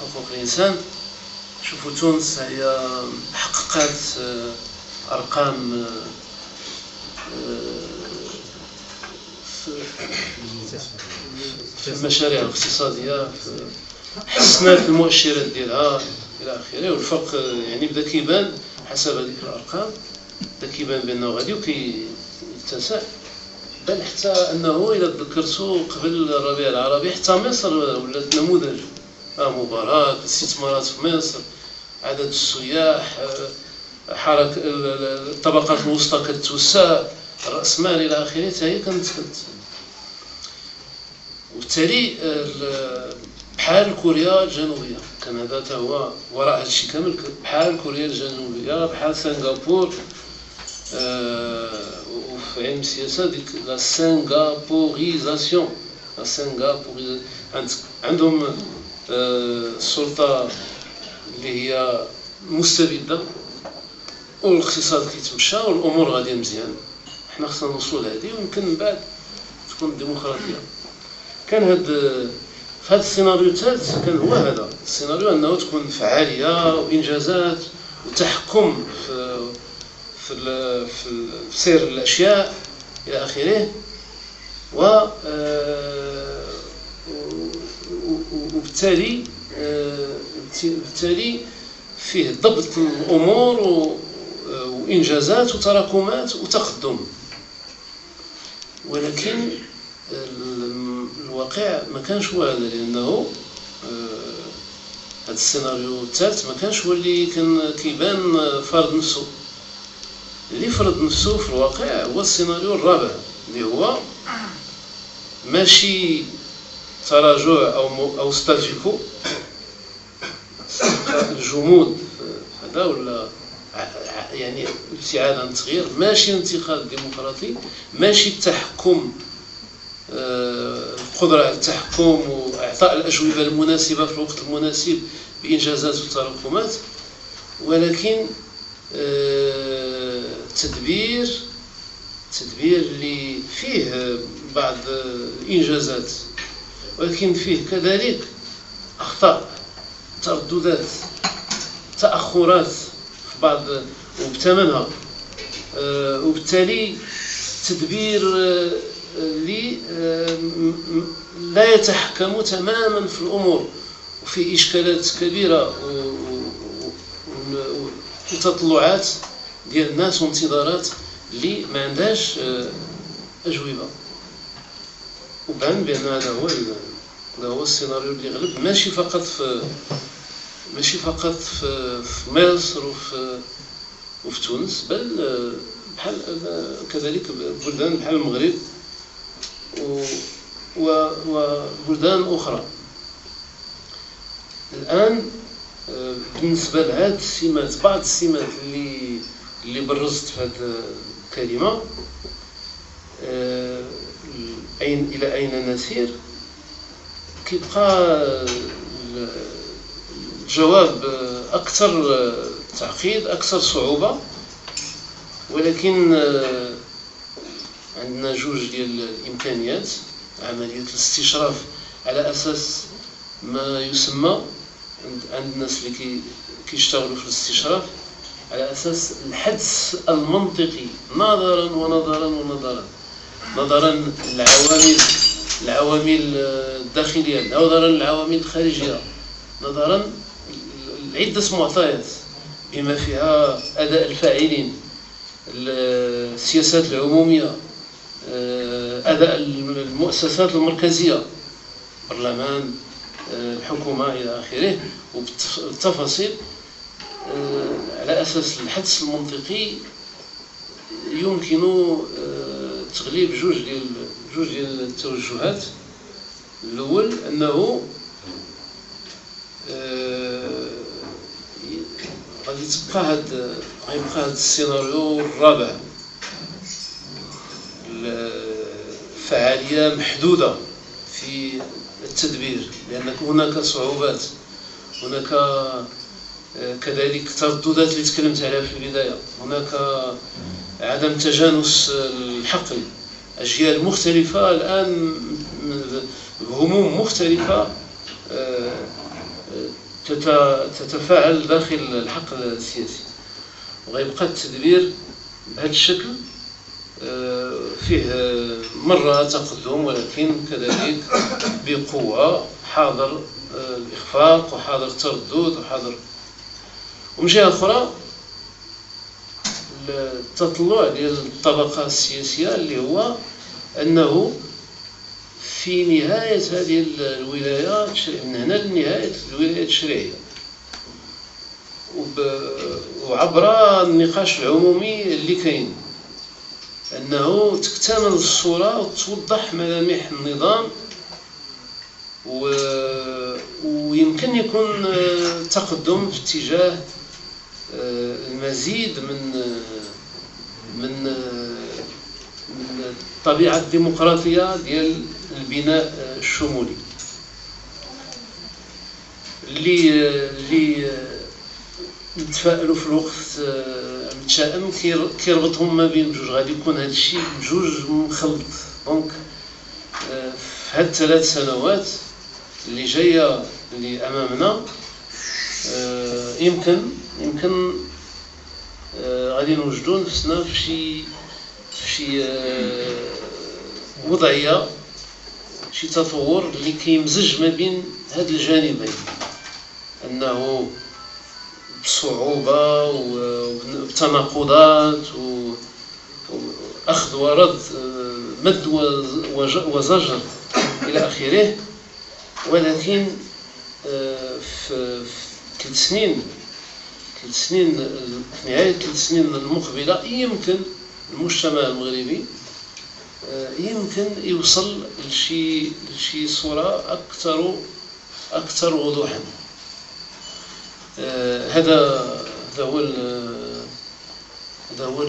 حقوق الإنسان شوفوا تونس هي حققت أرقام في المشاريع الاقتصادية حسنات المؤشرات ديالها إلى آخره والفرق يعني بدا كيبان حسب هذيك الأرقام بدا كيبان بأنه غادي وكيتسع بل حتى أنه إذا تذكرتوا قبل الربيع العربي حتى مصر ولات نموذج مباراة الاستثمارات في مصر عدد السياح حركة الطبقات الوسطى كتوسع إلى آخره حتى هي كانت وبالتالي بحال كوريا الجنوبية كان هذا هو وراء هذا الشيء كامل بحال كوريا الجنوبية بحال سنغافور وفي علم السياسة ديك لا سنغابوريزاسيون لا سنغابوريزاسيون عندهم السلطة اللي هي مستبدة والاقتصاد كيتمشى والأمور غادية مزيان. حنا خصنا نوصلوا لهذه ويمكن من بعد تكون الديمقراطية. كان هاد في هذا السيناريو الثالث كان هو هذا. السيناريو أنه تكون فعاليه وإنجازات وتحكم في في في سير الأشياء إلى آخره. و آه، وبالتالي آه، بالتالي فيه ضبط الأمور وإنجازات وتراكمات وتقدم. ولكن الواقع ما كانش هو هذا لأنه آه، هذا السيناريو الثالث ما كانش هو اللي كان كيبان فرض نفسه. اللي فرض نفسه في الواقع هو السيناريو الرابع اللي هو ماشي تراجع أو أو ستاتيكو الجمود هذا ولا يعني ابتعاد عن التغيير؟ ماشي انتقال ديمقراطي ماشي التحكم آه، القدرة على التحكم وإعطاء الأجوبة المناسبة في الوقت المناسب بإنجازات وتراكمات ولكن آه، تدبير تدبير اللي فيه بعض الإنجازات. ولكن فيه كذلك أخطاء ترددات تأخرات في بعض وبثمنها آه، وبالتالي تدبير اللي آه، لا يتحكم تماما في الأمور وفي إشكالات كبيرة وتطلعات ديال الناس وانتظارات اللي ما عندهاش آه، أجوبة. وبان بأن هذا هو هذا هو السيناريو اللي غلب. ماشي فقط في ماشي فقط في, في مصر وفي وفي تونس بل بحال كذلك بلدان بحال المغرب وبلدان أخرى. الآن بالنسبة لهذه السمات بعض السمات اللي اللي برزت في هذه الكلمة أين إلى أين نسير؟ كيبقى الجواب أكثر تعقيد أكثر صعوبة ولكن عندنا جوج ديال الإمكانيات. عملية الاستشراف على أساس ما يسمى عند الناس اللي كيشتغلوا في الاستشراف على أساس الحدس المنطقي نظرا ونظرا ونظرا. نظرا للعوامل العوامل الداخليه نظرا للعوامل الخارجيه نظرا لعده معطيات بما فيها أداء الفاعلين السياسات العمومية آه، أداء المؤسسات المركزية البرلمان الحكومة إلى آخره. وبالتفاصيل على أساس الحدس المنطقي يمكن تغليب جوج ديال جوج ديال التوجهات. الأول أنه غادي تبقى هاد غيبقى هاد السيناريو الرابع. فعالية محدودة في التدبير لأن هناك صعوبات هناك آه، كذلك ترددات اللي تكلمت عليها في البداية. هناك عدم تجانس الحقل أجيال مختلفة الآن بهموم مختلفة تتفاعل داخل الحقل السياسي. وغيبقى التدبير بهذا الشكل فيه مرة تقدم ولكن كذلك بقوة حاضر الإخفاق وحاضر التردد وحاضر ومن جهة أخرى التطلع ديال الطبقة السياسية اللي هو أنه في نهاية هذه الولاية من هنا لنهاية الولاية التشريعية. وعبر النقاش العمومي اللي كاين أنه تكتمل الصورة وتوضح ملامح النظام و... ويمكن يكون تقدم في اتجاه المزيد من آه، من آه، من الطبيعة الديمقراطية ديال البناء الشمولي. اللي اللي نتفائلوا في الوقت متشائم كيربطهم ما بين بجوج غادي يكون هذا الشيء بجوج مخلط دونك في هاد الثلاث سنوات اللي جاية اللي أمامنا يمكن يمكن غادي نوجدوا نفسنا في شي في شي وضعية شي تطور اللي كيمزج ما بين هاد الجانبين. أنه بصعوبة وبتناقضات وأخذ ورد مد وزجر إلى آخره. ولكن في ثلاث سنين ثلاث سنين نهاية ثلاث سنين المقبلة يمكن المجتمع المغربي يمكن يوصل لشي لشي صورة أكثر أكثر وضوحا. هذا هذا هو هذا هو